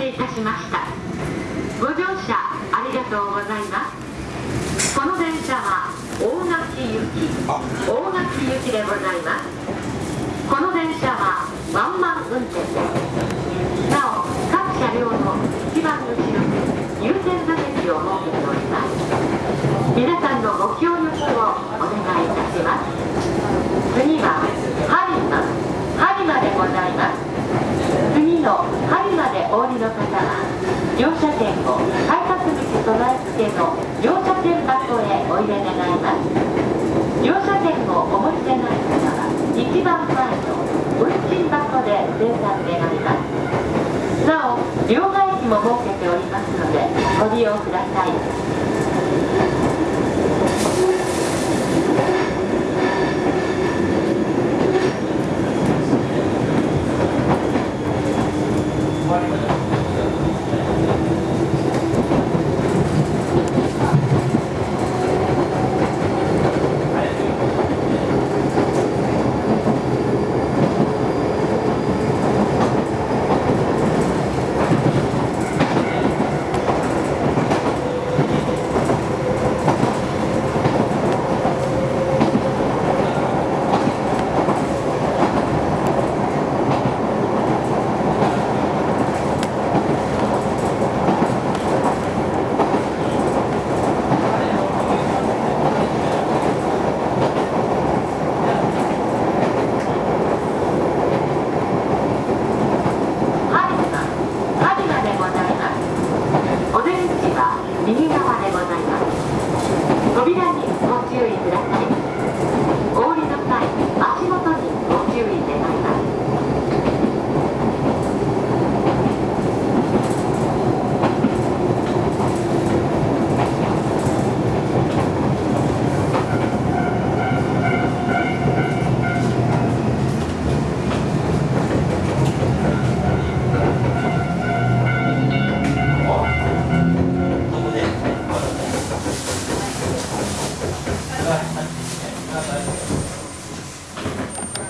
せいたしました。ご乗車ありがとうございます。この電車は大垣行き大垣行きでございます。この電車はワンマン運転ですなお各車両の一番後ろに優先座席を設けております皆さんのご協力をお願いいたします次は播磨播磨でございます次の播磨でお降りの方は乗車券を改札口備え付けの乗車券箱へお入れ願います。乗車券をお持ちでない方は一番前の運賃箱で生産願います。なお両替機も設けておりますのでご利用ください。environment.